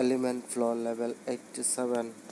element floor level 87